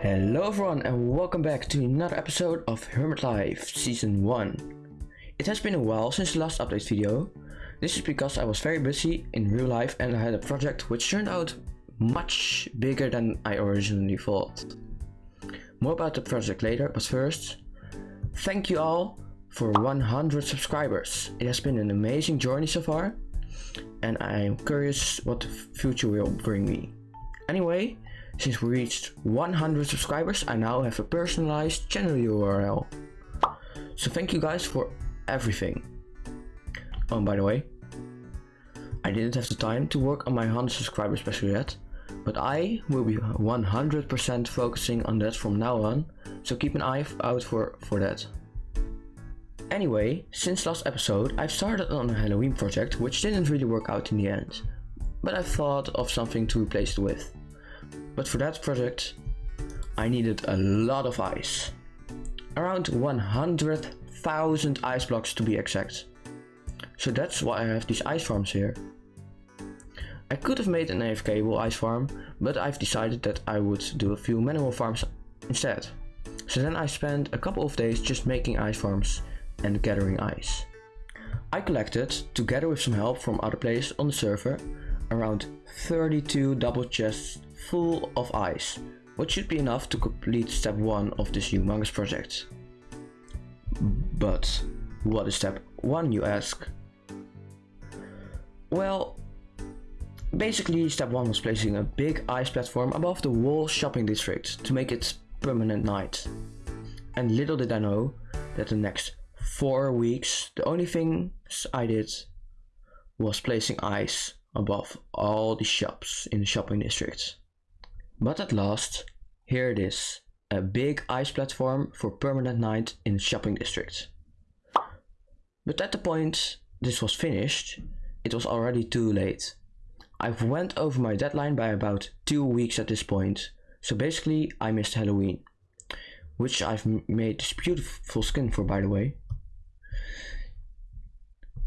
Hello everyone and welcome back to another episode of Hermit Life Season 1. It has been a while since the last update video. This is because I was very busy in real life and I had a project which turned out much bigger than I originally thought. More about the project later, but first, thank you all for 100 subscribers. It has been an amazing journey so far and I am curious what the future will bring me. Anyway, since we reached 100 subscribers, I now have a personalized channel URL. So thank you guys for everything. Oh, by the way, I didn't have the time to work on my 100 subscriber special yet, but I will be 100% focusing on that from now on, so keep an eye out for, for that. Anyway, since last episode, I've started on a Halloween project which didn't really work out in the end, but I thought of something to replace it with. But for that project, I needed a lot of ice. Around 100,000 ice blocks to be exact. So that's why I have these ice farms here. I could have made an AFKable ice farm, but I've decided that I would do a few manual farms instead. So then I spent a couple of days just making ice farms and gathering ice. I collected, together with some help from other players on the server, around 32 double chests full of ice, which should be enough to complete step 1 of this humongous project. But what is step 1 you ask? Well, basically step 1 was placing a big ice platform above the whole shopping district to make it permanent night. And little did I know that the next 4 weeks the only things I did was placing ice above all the shops in the shopping district. But at last, here it is, a big ice platform for permanent night in the shopping district. But at the point this was finished, it was already too late. I've went over my deadline by about two weeks at this point, so basically I missed Halloween, which I've made this beautiful skin for by the way.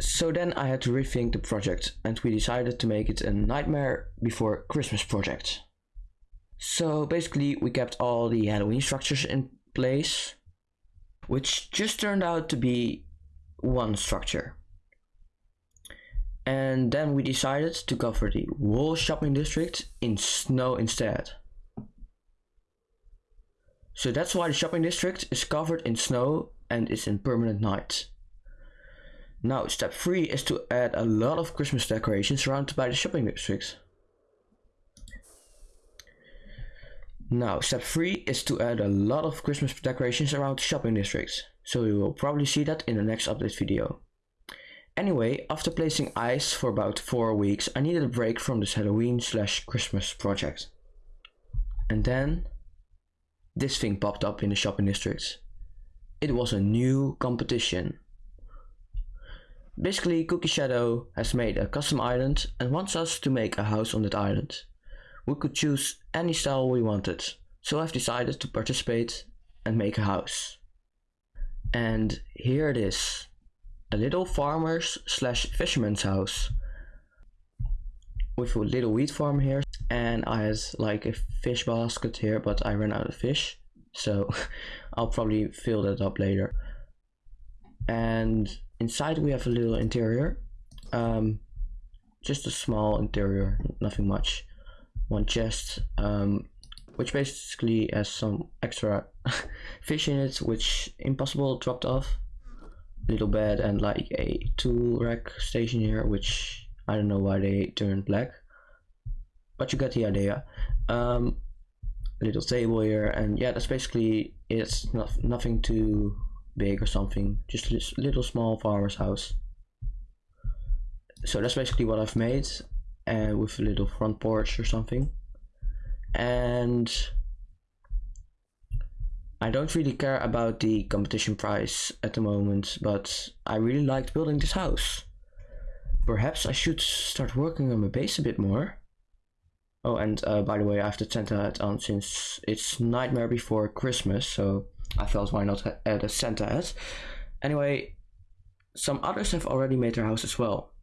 So then I had to rethink the project and we decided to make it a Nightmare Before Christmas project. So basically we kept all the Halloween structures in place, which just turned out to be one structure. And then we decided to cover the whole shopping district in snow instead. So that's why the shopping district is covered in snow and is in permanent night. Now step 3 is to add a lot of Christmas decorations surrounded by the shopping districts. Now, step 3 is to add a lot of Christmas decorations around the shopping districts, so you will probably see that in the next update video. Anyway, after placing ice for about 4 weeks, I needed a break from this Halloween slash Christmas project. And then, this thing popped up in the shopping districts. It was a new competition. Basically, Cookie Shadow has made a custom island and wants us to make a house on that island we could choose any style we wanted. So I've decided to participate and make a house. And here it is. A little farmer's slash fisherman's house. With a little wheat farm here. And I had like a fish basket here, but I ran out of fish. So I'll probably fill that up later. And inside we have a little interior. Um, just a small interior, nothing much. One chest um, which basically has some extra fish in it which impossible dropped off. Little bed and like a tool rack station here which I don't know why they turned black but you get the idea. Um, little table here and yeah that's basically it's not nothing too big or something just a little small farmer's house. So that's basically what I've made and with a little front porch or something. And I don't really care about the competition price at the moment but I really liked building this house. Perhaps I should start working on my base a bit more. Oh and uh, by the way I have the Santa hat on since it's nightmare before Christmas so I thought why not add a center head. Anyway, some others have already made their house as well.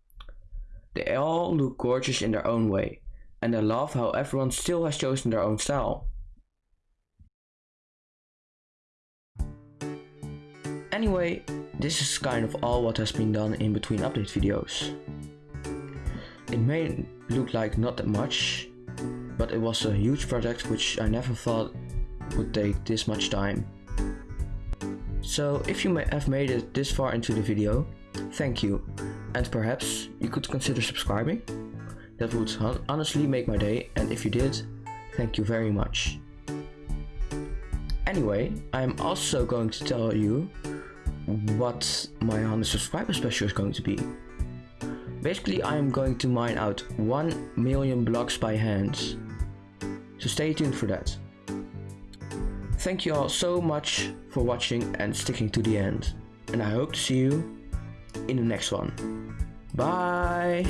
They all look gorgeous in their own way, and I love how everyone still has chosen their own style. Anyway, this is kind of all what has been done in between update videos. It may look like not that much, but it was a huge project which I never thought would take this much time. So if you have made it this far into the video, thank you, and perhaps you could consider subscribing? That would honestly make my day and if you did, thank you very much. Anyway, I am also going to tell you what my 100 subscriber special is going to be. Basically, I am going to mine out 1 million blocks by hand. So stay tuned for that. Thank you all so much for watching and sticking to the end. And I hope to see you in the next one. Bye!